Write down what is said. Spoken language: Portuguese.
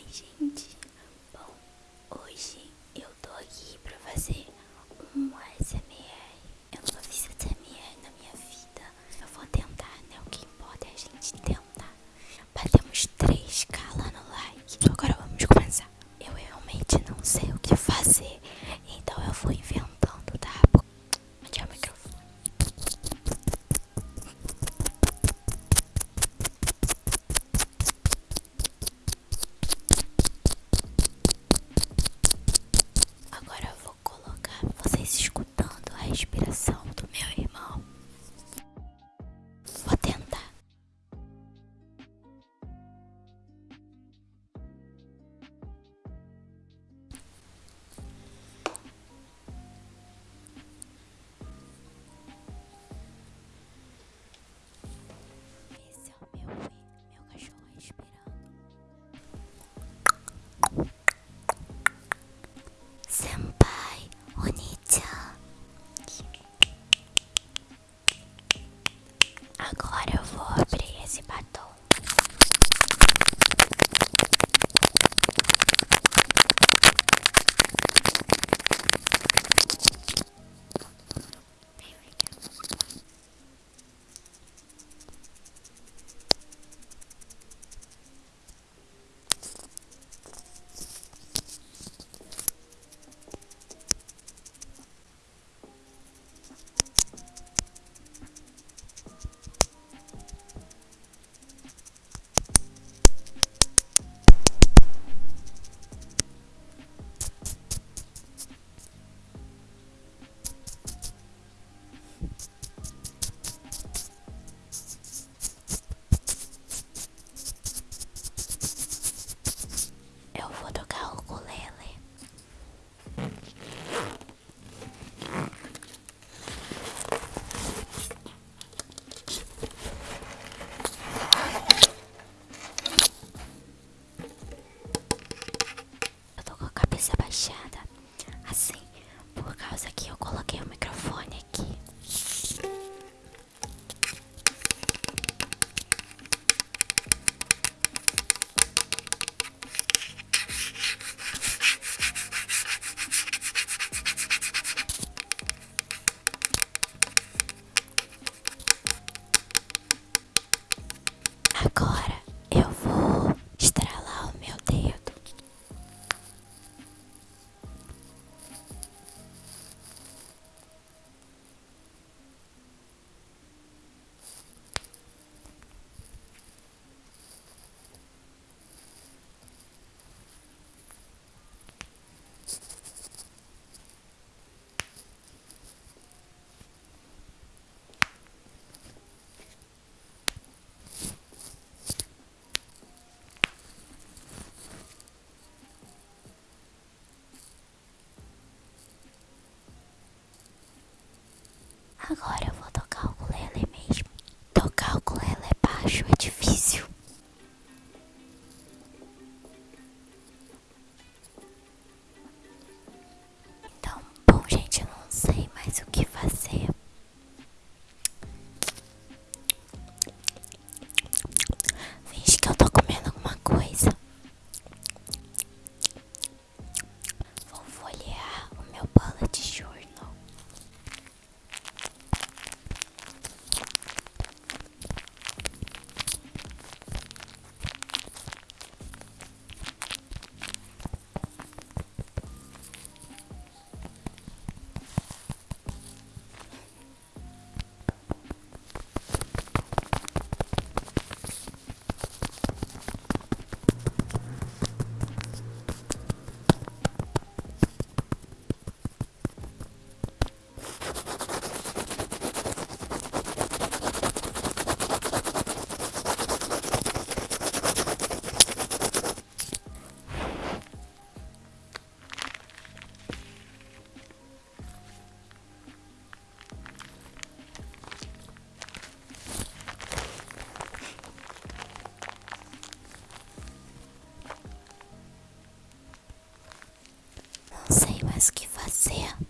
Oi, gente. Bom, hoje eu tô aqui pra fazer um ASMR. Eu nunca fiz ASMR na minha vida. Eu vou tentar, né? O que importa é a gente tentar. Batemos 3k lá no like. Agora vamos começar. Eu realmente não sei o que fazer, então eu vou inventando, Agora eu vou abrir esse batom. Tô com a cabeça baixada, assim, por causa que eu coloquei o microfone Agora eu O que fazer.